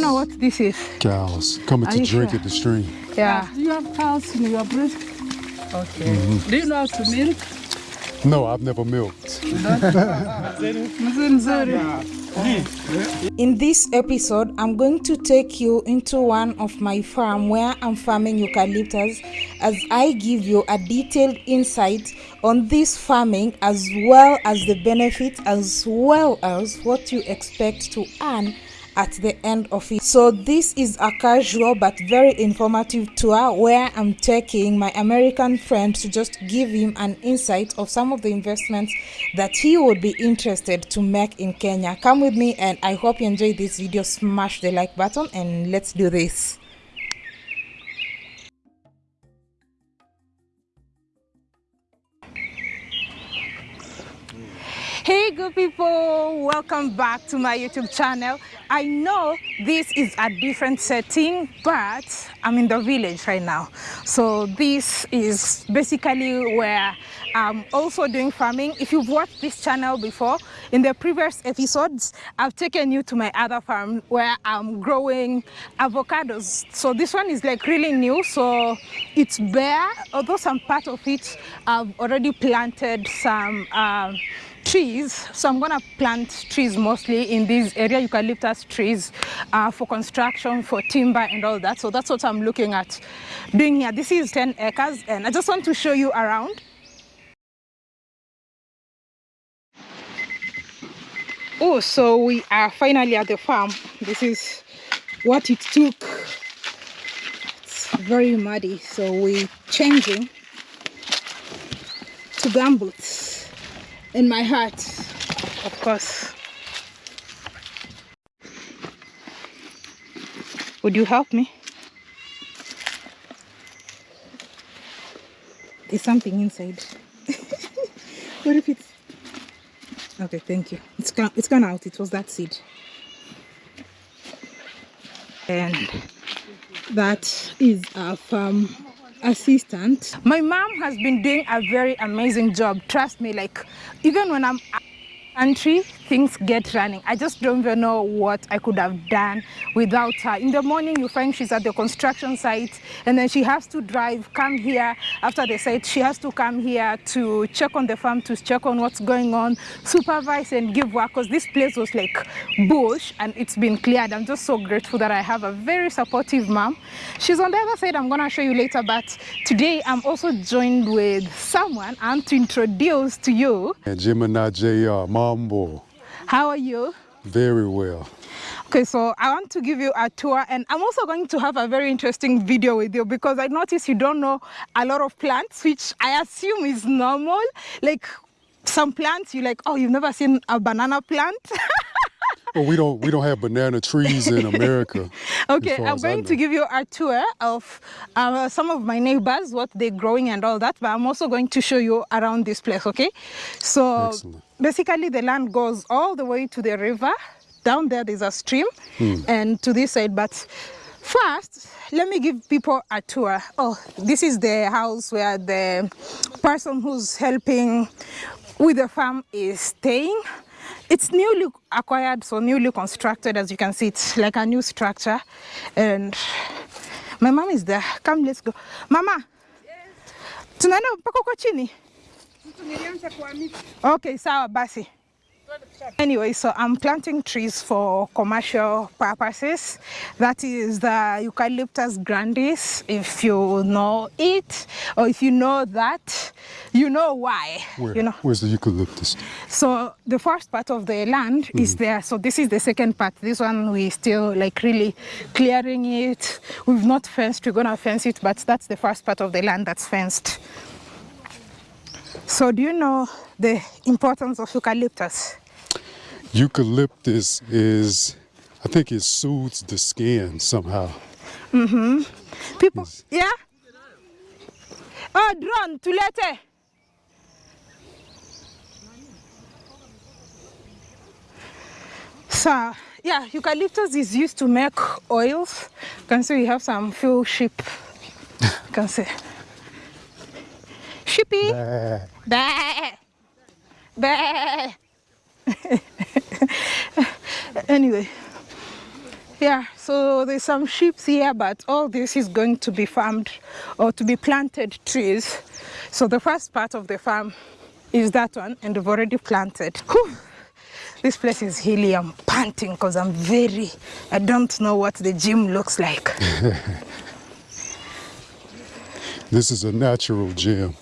you know what this is? Cows coming Are to drink sure? at the stream. Yeah. Do you have cows in your breed? Okay. Mm-hmm. Do you know how to milk? No, I've never milked. In this episode, I'm going to take you into one of my farm where I'm farming eucalyptus as I give you a detailed insight on this farming as well as the benefits as well as what you expect to earn at the end of it. So this is a casual but very informative tour where I'm taking my American friend to just give him an insight of some of the investments that he would be interested to make in Kenya. Come with me and I hope you enjoy this video. Smash the like button and let's do this. Hey good people, welcome back to my YouTube channel. I know this is a different setting, but I'm in the village right now. So this is basically where I'm also doing farming. If you've watched this channel before, in the previous episodes, I've taken you to my other farm where I'm growing avocados. So this one is like really new, so it's bare, although some part of it I've already planted some um, trees. So i'm gonna plant trees mostly in this area eucalyptus trees uh, for construction for timber and all that. So that's what i'm looking at doing here. This is 10 acres and i just want to show you around. Oh so we are finally at the farm. This is what it took. It's very muddy so we're changing to gumboots in my heart, of course. Would you help me? There's something inside. what if it's... Okay, thank you. It's gone, it's gone out. It was that seed. And that is a farm assistant. My mom has been doing a very amazing job. Trust me, like even when I'm country things get running. I just don't even know what i could have done without her. In the morning you find she's at the construction site and then she has to drive come here. After the site she has to come here to check on the farm to check on what's going on supervise and give work because this place was like bush and it's been cleared. I'm just so grateful that i have a very supportive mom. She's on the other side i'm gonna show you later but today i'm also joined with someone and to introduce to you. Gemini JR, Mambo, how are you very well. Okay, so I want to give you a tour and I'm also going to have a very interesting video with you because I notice you don't know a lot of plants, which I assume is normal. Like some plants, you're like, oh, you've never seen a banana plant? Well, we don't we don't have banana trees in America. Okay, I'm going to give you a tour of uh, some of my neighbors, what they're growing and all that, but I'm also going to show you around this place, okay? So Excellent. Basically the land goes all the way to the river. Down there, there's a stream mm. and to this side, but first, let me give people a tour. Oh, this is the house where the person who's helping with the farm is staying. It's newly acquired, so newly constructed, as you can see, it's like a new structure. And my mom is there. Come, let's go. Mama, tunaenda mpaka huko chini? Okay, sawa basi. Anyway, so I'm planting trees for commercial purposes. That is the Eucalyptus grandis. If you know it, or if you know that, you know why. Where? You know. Where's the eucalyptus? So the first part of the land is mm-hmm. there. So this is the second part. This one we still like really clearing it. We've not fenced. We're gonna fence it, but that's the first part of the land that's fenced. So do you know the importance of eucalyptus? Eucalyptus is, I think it soothes the skin somehow. Mm-hmm. People, yeah? Oh, drone, tulete. So, yeah, eucalyptus is used to make oils. You can see we have some few sheep. You can see. Sheepy. Ah, Bah. Bah. anyway, Yeah, so there's some sheep here, but all this is going to be farmed or to be planted trees. So the first part of the farm is that one, and we've already planted. Whew. This place is hilly. I'm panting because I'm very, I don't know what the gym looks like. This is a natural gym.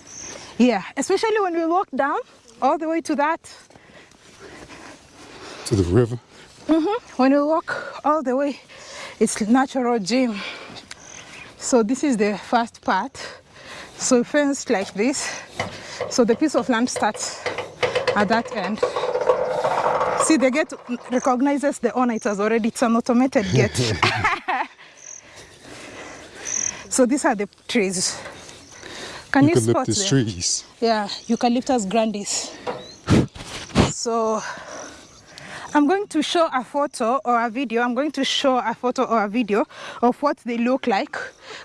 Yeah, especially when we walk down all the way to that. To the river. Mm-hmm. When we walk all the way, it's natural gym. So this is the first part. So fenced like this. So the piece of land starts at that end. See, the gate recognizes the owner. It has already, it's an automated gate. so these are the trees. Can you, spot Eucalyptus trees. Yeah, Eucalyptus grandis. So I'm going to show a photo or a video. I'm going to show a photo or a video of what they look like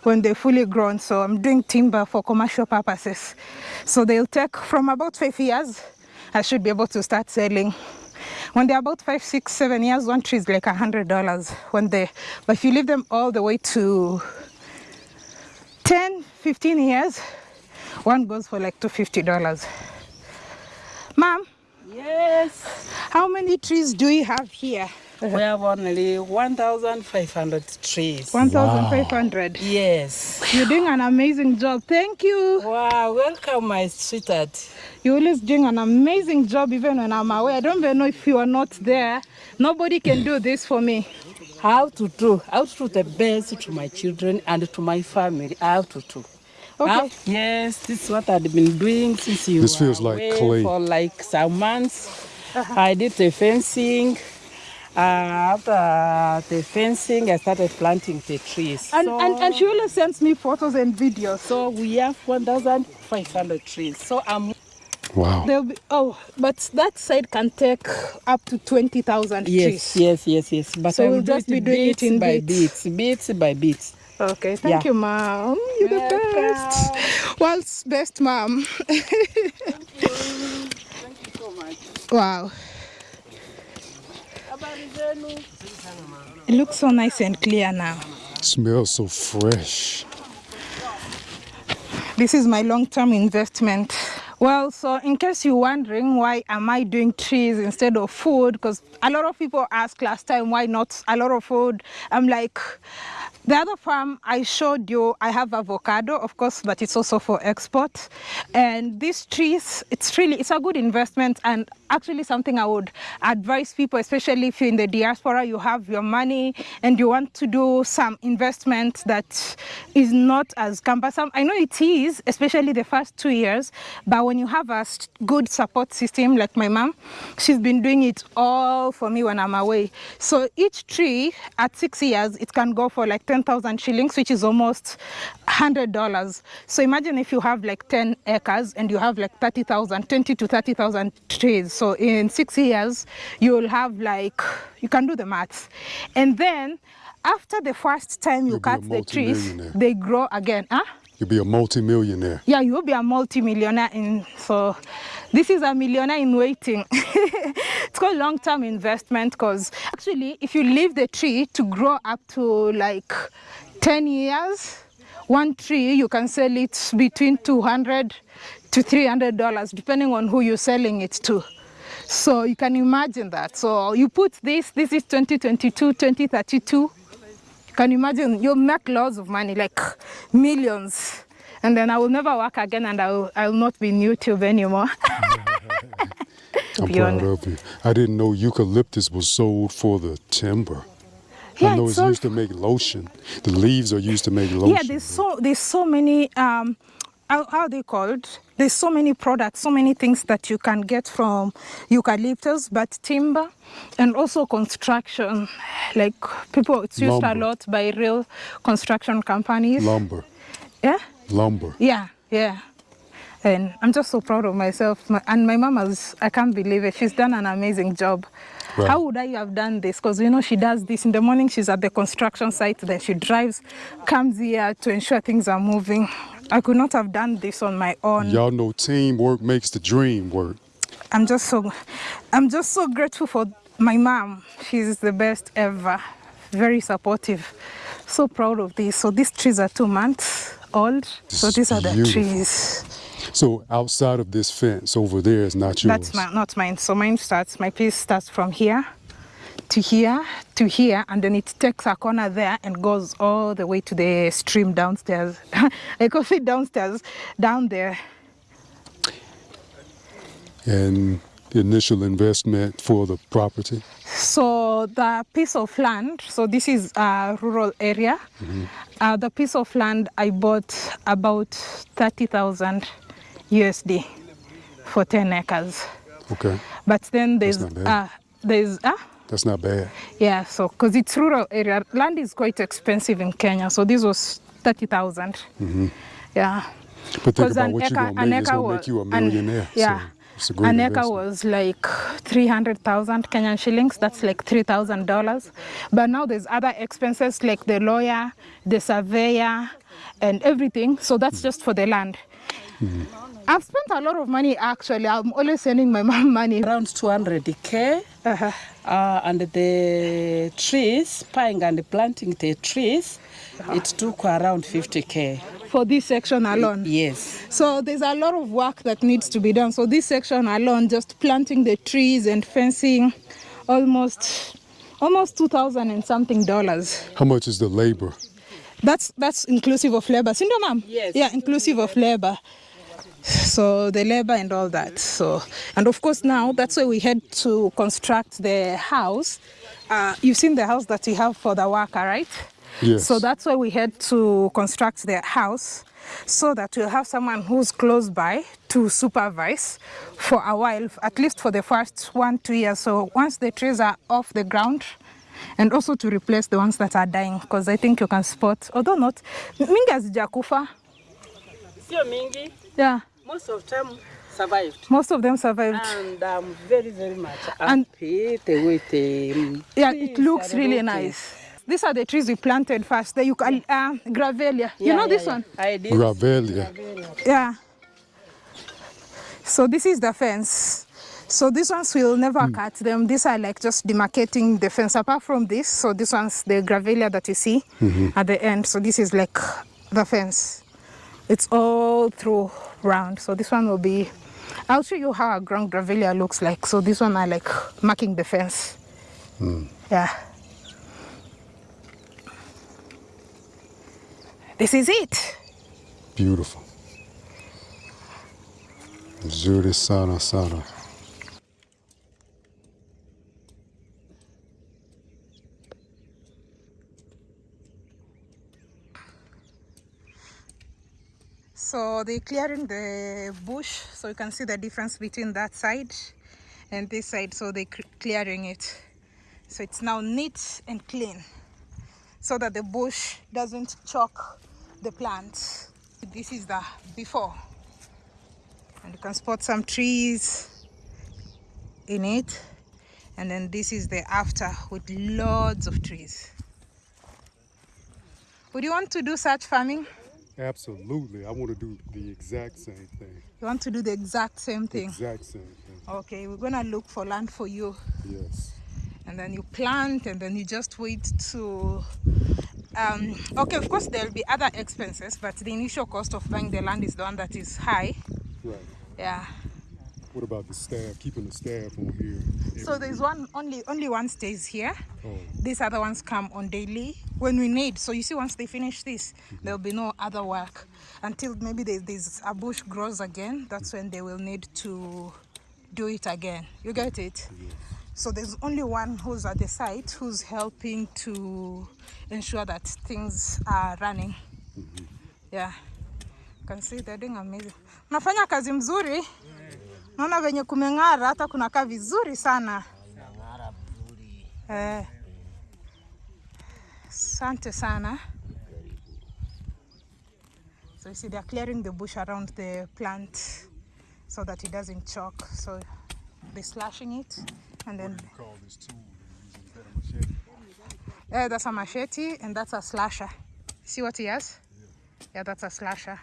when they're fully grown. So I'm doing timber for commercial purposes. So they'll take from about five years. I should be able to start selling. When they're about five, six, seven years, one tree is like a hundred dollars. When they, but if you leave them all the way to 10, 15 years, one goes for like $250. Mom, Yes, how many trees do you have here? we have only 1,500 trees. 1,500. Yes. You're doing an amazing job. Thank you. Wow, welcome, my sweetheart. You're always doing an amazing job even when I'm away. I don't even know if you are not there. Nobody can do this for me. How to do, how to do the best to my children and to my family. How to do. Okay. How- yes, this is what I've been doing since you This feels like away clay. for like some months. I did the fencing. Uh, after the fencing, I started planting the trees. And, so, and, and she always sends me photos and videos. so we have 1,500 trees. So I'm Wow. They'll be, oh, but that side can take up to 20,000 yes, trees. yes, yes, yes. But So I will we'll just be doing it in by bits. bits, bits by bits. Okay, thank Yeah. you, mom. You're the best. World's best mom. thank you. Thank you so much. Wow. It looks so nice and clear now. Smells so fresh. This is my long-term investment. Well, so in case you're wondering why am I doing trees instead of food, because a lot of people asked last time why not a lot of food. I'm like, the other farm I showed you, I have avocado, of course, but it's also for export. And these trees, it's really, it's a good investment and actually something I would advise people, especially if you're in the diaspora, you have your money and you want to do some investment that is not as cumbersome. I know it is, especially the first two years, but when you have a good support system like my mom, she's been doing it all for me when I'm away. So each tree at six years, it can go for like 10,000 shillings, which is almost $100. So imagine if you have like 10 acres and you have like 30,000, 20 to 30,000 trees. So in six years, you'll have like, you can do the maths. And then after the first time you You'll cut the trees, they grow again. Huh? You'll be a multi-millionaire. Yeah, you'll be a multi-millionaire in so this is a millionaire in waiting. it's called long-term investment because actually if you leave the tree to grow up to like 10 years, one tree you can sell it between 200 to 300 dollars depending on who you're selling it to. So you can imagine that. So you put this, this is 2022, 2032. You can imagine you'll make lots of money, like millions. And then I will never work again and I will, I will not be in YouTube anymore. I'm proud of you. I didn't know eucalyptus was sold for the timber. Yeah, I know it's it's used to make lotion. The leaves are used to make lotion. yeah, there's so there's so many um how, how are they called? There's so many products, so many things that you can get from eucalyptus, but timber and also construction. Like people, it's used a lot by real construction companies. Lumber. Yeah. Lumber. Yeah, yeah. And I'm just so proud of myself. My, and my mom has, I can't believe it. She's done an amazing job. Right. How would I have done this? Because, you know, she does this in the morning, she's at the construction site, then she drives, comes here to ensure things are moving. I could not have done this on my own. Y'all know teamwork makes the dream work. I'm just so, I'm just so grateful for my mom. She's the best ever. very supportive. So proud of this. So these trees are two months old. so these are the trees. So outside of this fence over there is not yours. That's my, not mine. So mine starts, my piece starts from here to here to here and then it takes a corner there and goes all the way to the stream downstairs. I can see downstairs, down there. and the initial investment for the property. So the piece of land, so this is a rural area. Uh, the piece of land I bought about 30,000 USD for 10 acres. Okay, But then there's, uh, there's, uh, that's not bad. yeah, so because it's rural area, land is quite expensive in Kenya. So this was 30,000. Yeah. But think about what you're going to make. Wa- make you a an- yeah. So it's An acre was like 300,000 Kenyan shillings. That's like $3,000. But now there's other expenses like the lawyer, the surveyor, and everything. So that's just for the land. I've spent a lot of money actually. I'm always sending my mom money. Around 200k. Uh-huh. Uh, and the trees, buying and planting the trees, it took around 50k. For this section alone. Yes. So there's a lot of work that needs to be done. So this section alone, just planting the trees and fencing, almost almost two thousand and something dollars. How much is the labor? That's that's inclusive of labor. Sindio, ma'am? Yes. Yeah, inclusive of labor. So the labor and all that. So and of course now that's why we had to construct the house. Uh, you've seen the house that we have for the worker, right? Yes. So that's why we had to construct the house so that we'll have someone who's close by to supervise for a while, at least for the first one, two years. So once the trees are off the ground, and also to replace the ones that are dying, because I think you can spot, although not, mingi hazijakufa. Sio mingi, Yeah, most of them survived. most of them survived. And I'm very, very much And- happy the way um, Yeah, it looks really nice. These are the trees we planted first. The eucal- uh, grevillea. you know yeah, this yeah. one? I did. Grevillea. Yeah. So this is the fence. So these ones will never cut them. These are like just demarcating the fence. Apart from this, so this one's the grevillea that you see at the end. So this is like the fence. It's all through round. So this one will be. I'll show you how a ground grevillea looks like. So this one are like marking the fence. Hmm. Yeah. This is it. Beautiful. zuri sana sana. So they're clearing the bush, so you can see the difference between that side and this side. So they're clearing it. So it's now neat and clean so that the bush doesn't choke the plant. This is the before. And you can spot some trees in it. And then this is the after with loads of trees. Would you want to do such farming? Absolutely. I want to do the exact same thing. You want to do the exact same thing? Exact same thing. Okay, we're gonna look for land for you, Yes. and then you plant, and then you just wait to. Um, okay, of course there'll be other expenses, but the initial cost of buying the land is the one that is high. Right. Yeah. What about the staff? Keeping the staff on here. So there's one only only one stays here. Oh, These other ones come on daily when we need. So you see, once they finish this, mm-hmm. there'll be no other work until maybe there's, there's a bush grows again. That's when they will need to do it again. You get it? So there's only one who's at the site who's helping to ensure that things are running. Mm-hmm. Yeah. You can see they're doing amazing. Unafanya kazi mzuri. Naona venye kumeng'ara hata kunakaa vizuri sana. Eh. Asante sana. So you see they're clearing the bush around the plant so that it doesn't choke. So they're slashing it and then call this tool. Using better machete. yeah, that's a machete and that's a slasher. See what he has? Yeah, that's a slasher.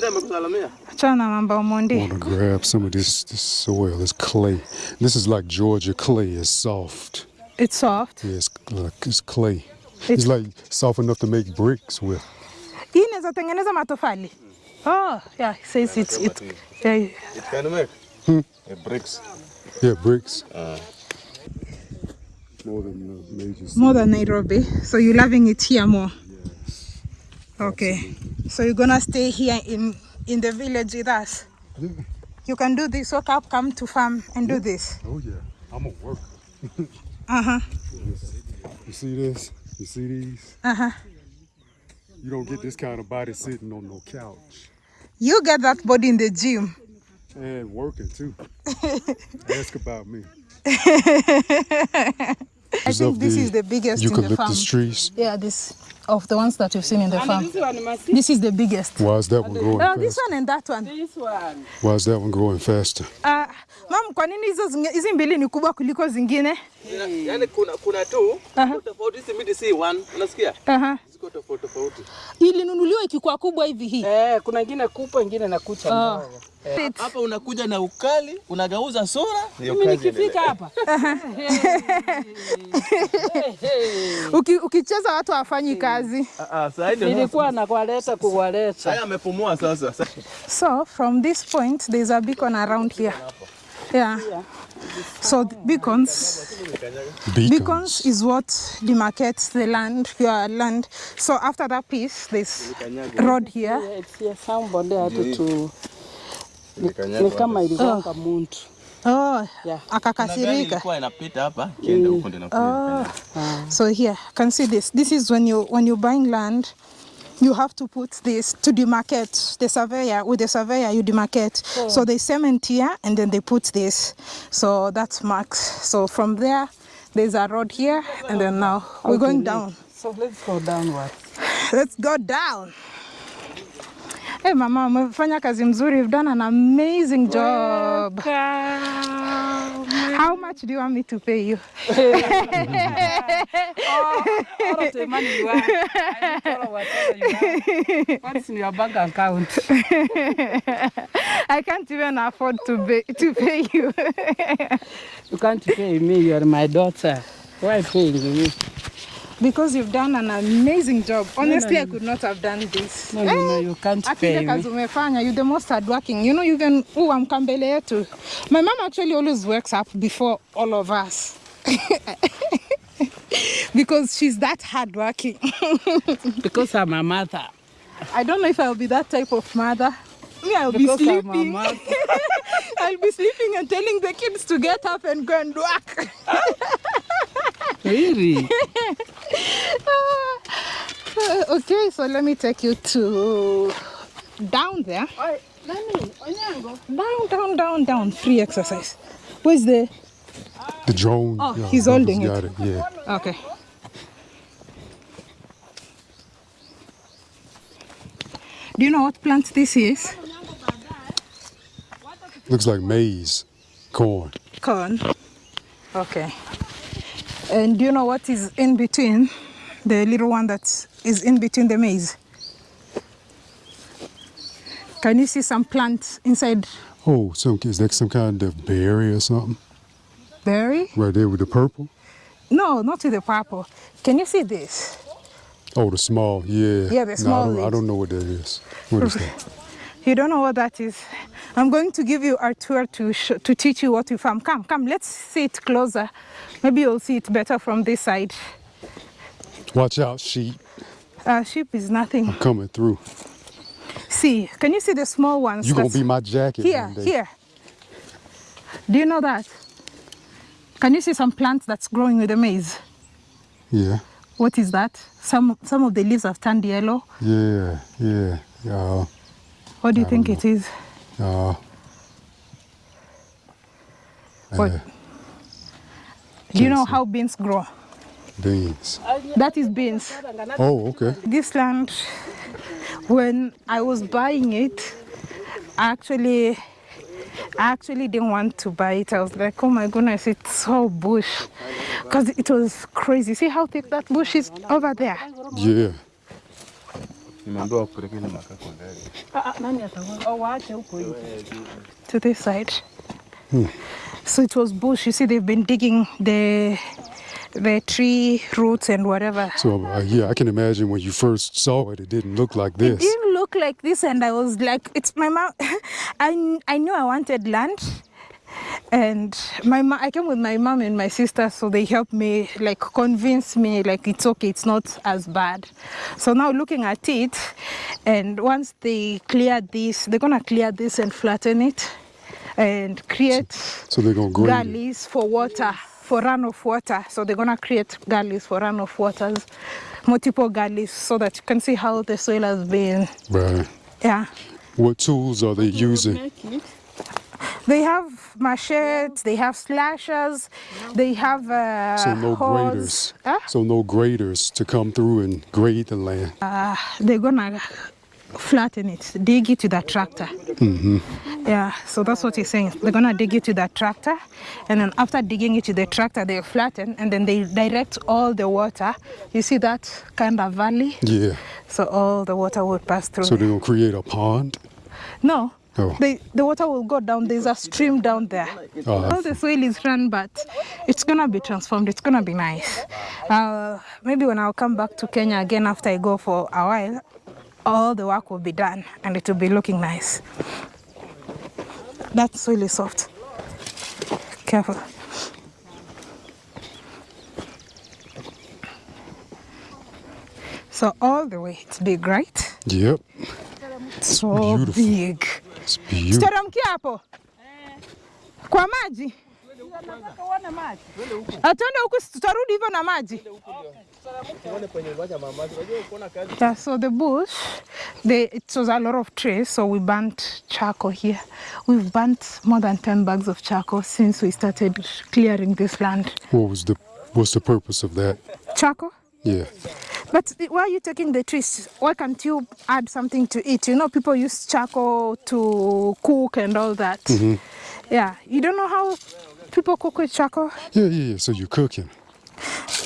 Achana na mambo want to grab some of this, this soil. It's clay. This is like Georgia clay. It's soft. It's soft. Yeah, it's like it's clay. It's like soft enough to make bricks with. Hii inaweza tengeneza matofali. Oh, yeah, it says it's it. Yeah, It can make hmm? a bricks. Yeah, bricks. Uh. More than the major more than Nairobi. So you're loving it here more. Okay. So you're gonna stay here in in the village with us. Yeah. You can do this. Wake up, come to farm and do this. Oh yeah, I'm a worker. Uh huh. You see this? You see these? Uh huh. You don't get this kind of body sitting on no couch You get that body in the gym. and working too. Ask about me. I think this is the biggest in the farm. eucalyptus trees. Yeah, this of the ones that you've seen in the And farm. this one, This is the biggest. Why is that one growing Oh, this one and that one. this one. Why is that one growing faster? Uh, mam, kwa nini hizo hizi mbili ni kubwa kuliko zingine? Yaani kuna kuna tu tofauti hizi miti si one. Unasikia? Aha. Ziko tofauti tofauti. Ilinunuliwa ikikuwa kubwa hivi hii. Eh, kuna ingine kubwa, ingine na kucha ndogo. Hapa unakuja na ukali, unagauza sura. Mimi nikifika hapa Uki, ukicheza watu hawafanyi kazi. Ah, sasa ndio. nilikuwa nakwaleta kuwaleta. Haya amepumua sasa. So from this point, there's a beacon around here. Yeah. So beacons, Beacons. beacons is what demarcates the land, your land. So after that piece, this road here. Yeah, it's here. Somebody had to ni kama iligonga muntu. Oh, Yeah. Akakasirika. ilikuwa inapita hapa, kienda huko ndio inakuja. So here, can see this. This is when you when you're buying land, you have to put this to demarcate the surveyor. With the surveyor, you demarcate. So they cement here and then they put this. So that's marks. So from there, there's a road here, and then now we're going down. So let's go downward. Let's go down. Hey mama, umefanya kazi mzuri. You've done an amazing job. How much do you want me to pay you? Oh, all of the money you have, I don't follow whatever you have. What's in your bank account? I can't even afford to pay, to pay you. You can't pay me, you are my daughter. Why paying me? Because you've done an amazing job. Honestly, no, no, I could not have done this. No, no, no, you can't pay kazi me. umefanya, you're the most hardworking. You know, you can uamka mbele yetu. My mom actually always works up before all of us. because she's that hardworking. Because I'm a mother. I don't know if I'll be that type of mother. Me, I'll Because be I'm a sleeping. mother. I'll be sleeping and telling the kids to get up and go and work. Really? Okay, so let me take you to down there. Down, down, down, down. Free exercise. Where's the? The drone. Oh, yeah, he's holding it. got it. Yeah. Okay. Do you know what plant this is? Looks like maize, corn. Corn. Okay. And do you know what is in between? The little one that is in between the maize. Can you see some plants inside Oh, some is that some kind of berry or something? berry? Right there with the purple. No, not with the purple. Can you see this? Oh, the small. Yeah. Yeah, the No, small I, don't, I don't know what that is. What is that? You don't know what that is. I'm going to give you a tour to to teach you what you farm. Come, come, let's see it closer. Maybe you'll see it better from this side. Watch out, sheep Uh, sheep is nothing. I'm coming through. See, can you see the small ones? You gonna be my jacket here, here. Do you know that? Can you see some plants that's growing with the maize? Yeah, What is that? Some some of the leaves have turned yellow. yeah, yeah. Uh, What do you think it is? uh, What? uh, Do you know how beans grow? Beans. That is beans. Oh, okay. This land, when I was buying it, I actually, I actually didn't want to buy it. I was like, oh my goodness, it's so bush, because it was crazy. See how thick that bush is over there. Yeah. Nimeambiwa kupeleka ile makako ndani. Nani ataona? Waache huko hivi. to this side. So it was bush. You see, they've been digging the the tree roots and whatever. So uh, yeah, I can imagine when you first saw it, it didn't look like this. It didn't look like this, and I was like, "It's my mom." I I knew I wanted land, and my mom. I came with my mom and my sister, so they helped me, like, convince me, like, it's okay, it's not as bad. So now looking at it, and once they clear this, they're gonna clear this and flatten it, and create So they're gonna gullies for water, for runoff water. So they're gonna create gullies for runoff waters, multiple gullies, so that you can see how the soil has been. Right. Yeah, What tools are they using? They have machetes, they have slashers, they have uh, So no hoes. graders. Huh? So no graders to come through and grade the land. They're gonna flatten it, dig it with a tractor. Yeah, so that's what he's saying. They're gonna dig it with that tractor, and then after digging it with the tractor, they flatten, and then they direct all the water. You see that kind of valley? Yeah. So all the water will pass through. So gonna create a pond. no, Oh. they, the water will go down. There's a stream down there. Oh, All the soil is run, but it's gonna be transformed. It's gonna be nice. Uh, maybe when I'll come back to Kenya again after I go for a while, all the work will be done and it will be looking nice. That soil is soft. Careful. So all the way, it's big, right? Yep. So beautiful. big. It's beautiful. Tuteremkia hapo kwa maji, atende huku, tutarudi hivyo na maji. Yeah, so the bush, the, it was a lot of trees, so we burnt charcoal here. We've burnt more than 10 bags of charcoal since we started clearing this land. What was the what's the purpose of that? Charcoal? Yeah. But why are you taking the trees? Why can't you add something to it? You know, people use charcoal to cook and all that. Mm -hmm. Yeah, you don't know how people cook with charcoal? Yeah, yeah, yeah. So you're cooking.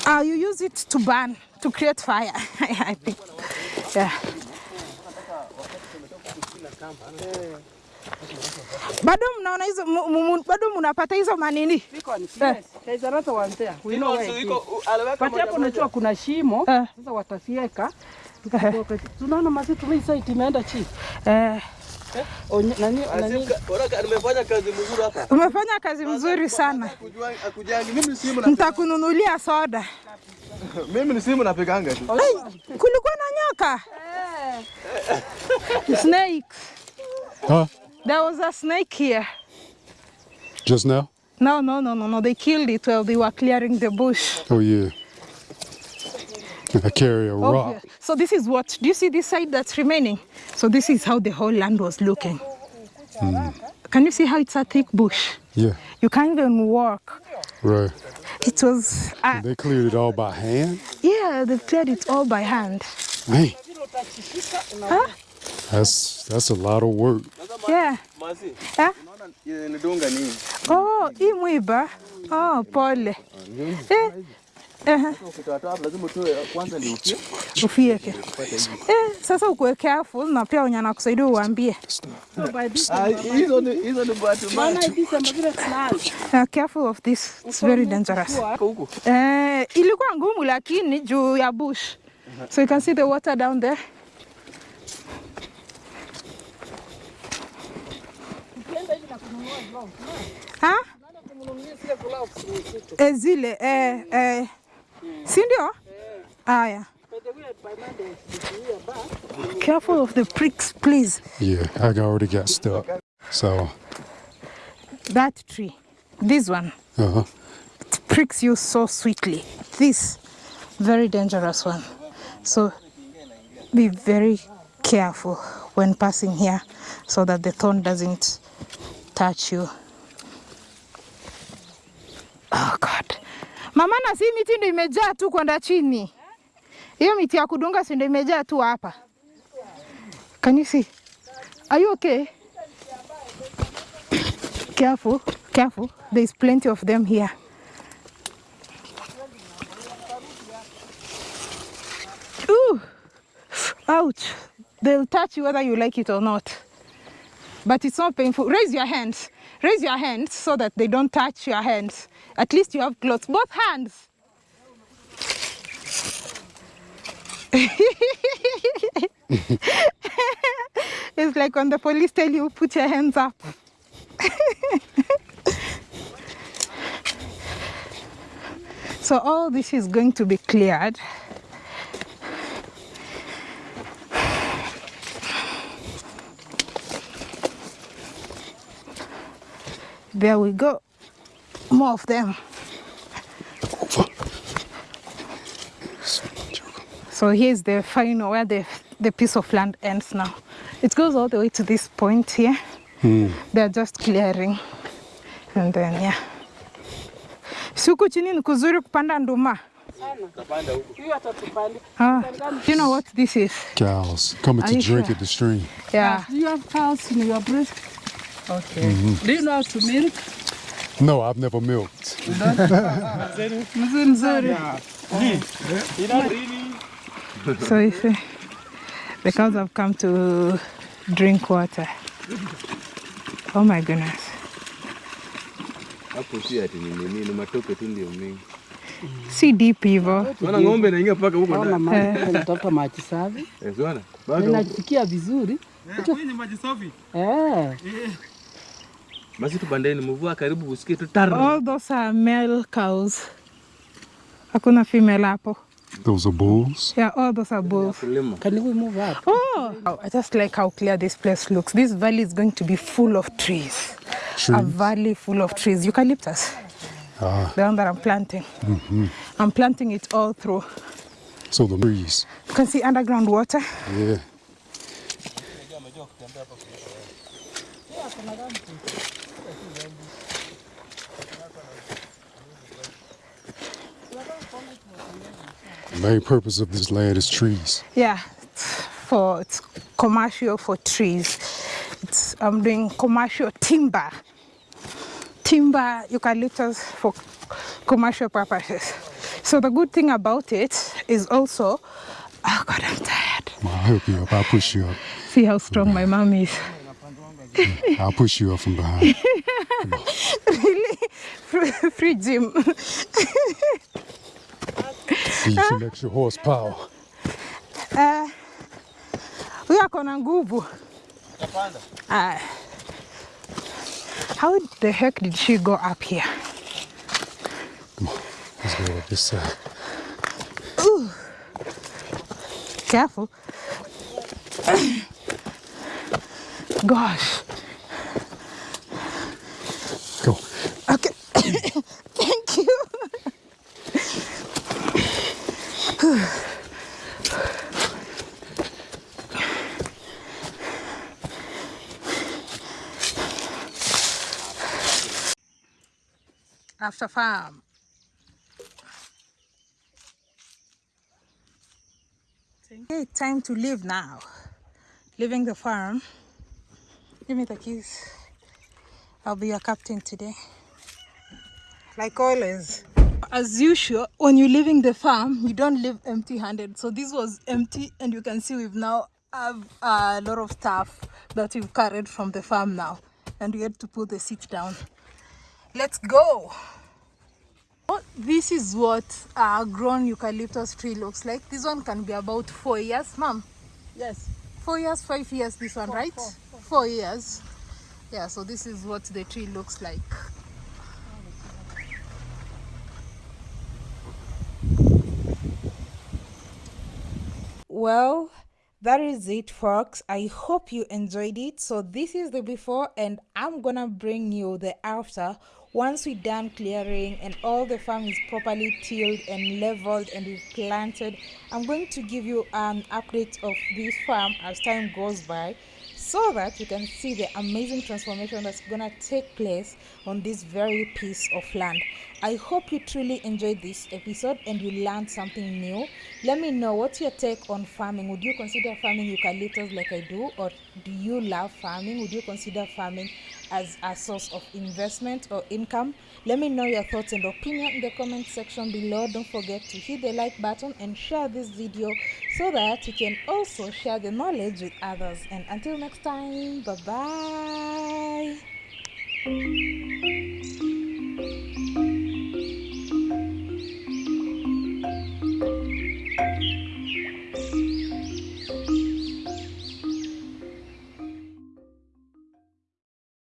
Uh, you use it to burn, to create fire, I think. Yeah. bado mnaona hizo bado mnapata hizo manini Pati on- yes, there's another one there. We know where it is. But hapo unajua kuna shimo. Eh. Sasa watasieka. Tunaona mazitu mimi sasa imeenda chini. eh, Nani nani Nimefanya kazi mzuri hapa. umefanya kazi mzuri sana Kujua- akujangi. Mimi ni simu na ntakununulia soda mimi ni simu napiganga tu. Kulikuwa na nyoka snake. Huh? there was a snake here Just now? no no no no no they killed it while they were clearing the bush Oh yeah. I carry a Oh, rock. yeah. so this is what do you see this side that's remaining so this is how the whole land was looking can you see how it's a thick bush Yeah. you can't even walk Right. it was uh, They cleared it all by hand. yeah they cleared it all by hand Man, huh? that's that's a lot of work. yeah Masi, huh? unaona nidunga nini? Oh, hii. Oh, pole. Eh, eh, lazima utoe kwanza ndio ukie. ufieke. Eh, sasa ukuwe careful na pia wenye anakusaidia uambie. Ah, hizo ni hizo ni bahati mbaya. Maana December vile tunaanza. Uh, careful of this. It's very dangerous. Eh, ilikuwa ngumu lakini juu ya bush. So you can see the water down there. Ha? Eh, zile eh, eh. Si ndio? Aya. Careful of the pricks, please. Yeah, I already got stuck. So, That tree, this one, uh huh. it pricks you so sweetly. This, very dangerous one. So be very careful when passing here so that the thorn doesn't touch you. Oh God. Mama na si miti ndio imejaa tu kwenda chini. Hiyo miti ya kudunga si ndio imejaa tu hapa. Can you see? Are you okay? Careful, careful. There is plenty of them here. Ooh, ouch. They'll touch you whether you like it or not. But it's not painful. Raise your hands. Raise your hands so that they don't touch your hands. At least you have gloves. Both hands. it's like when the police tell you, put your hands up. so all this is going to be cleared. There we go. More of them. So here's the final where the, the piece of land ends now. It goes all the way to this point here. They're just clearing. And then yeah. Siku chini ni kuzuri kupanda nduma. Huyu. Ah, you know what this is? Cows coming to you drink sure? at the stream. Yeah. Do you have cows in your breast? Okay. Mm -hmm. Do you know how to milk? No, I've never milked. Nzuri. So you see, the cows have come to drink water. Oh my goodness. Hapo si ati ni nini, ni matope tu ndio mingi. Si deep hivyo. Maana ng'ombe inaingia mpaka huko ndani. Mama anatafuta maji safi. Eh, unaona? Bado vizuri. Eh. Basi tupandeni, mvua karibu usikie tu tar. All those are male cows. Hakuna female hapo. Those are bulls. Yeah, all those are bulls. Can we move up? Oh, I just like how clear this place looks. This valley is going to be full of trees. trees. A valley full of trees. Eucalyptus. Ah, The one that I'm planting. Mm -hmm. I'm planting it all through. so the trees. You can see underground water. Yeah. The main purpose of this land is trees. Yeah, it's for it's commercial for trees. It's I'm doing commercial timber. Timber eucalyptus for commercial purposes. So the good thing about it is also, oh God, I'm tired. I'll help you up. I'll push you up. See how strong my mom is. I'll push you up from behind. really, free, free gym. Give you some extra horsepower. Eh, huyu ako na nguvu. Ah. How the heck did she go up here? Come on. Let's go up this side. Ooh. Careful. Gosh. Go. Okay. Thank you. After farm. Okay, time to leave now. Leaving the farm. Give me the keys. I'll be your captain today. Like always. As usual, when you're leaving the farm, you don't leave empty handed. So this was empty, and you can see we've now have a lot of stuff that we've carried from the farm now. And we had to put the seat down. Let's go. This is what a grown eucalyptus tree looks like. This one can be about four years, mom. Yes. Four years, five years, this one, right? Four years. Yeah, so this is what the tree looks like. Well, that is it, folks. I hope you enjoyed it. So, this is the before, and I'm gonna bring you the after once we're done clearing and all the farm is properly tilled and leveled and we've planted. I'm going to give you an update of this farm as time goes by so that you can see the amazing transformation that's gonna take place on this very piece of land. I hope you truly enjoyed this episode and you learned something new. Let me know what's your take on farming. Would you consider farming eucalyptus like I do, or do you love farming? Would you consider farming as a source of investment or income? Let me know your thoughts and opinion in the comment section below. Don't forget to hit the like button and share this video so that you can also share the knowledge with others. And until next time, bye bye.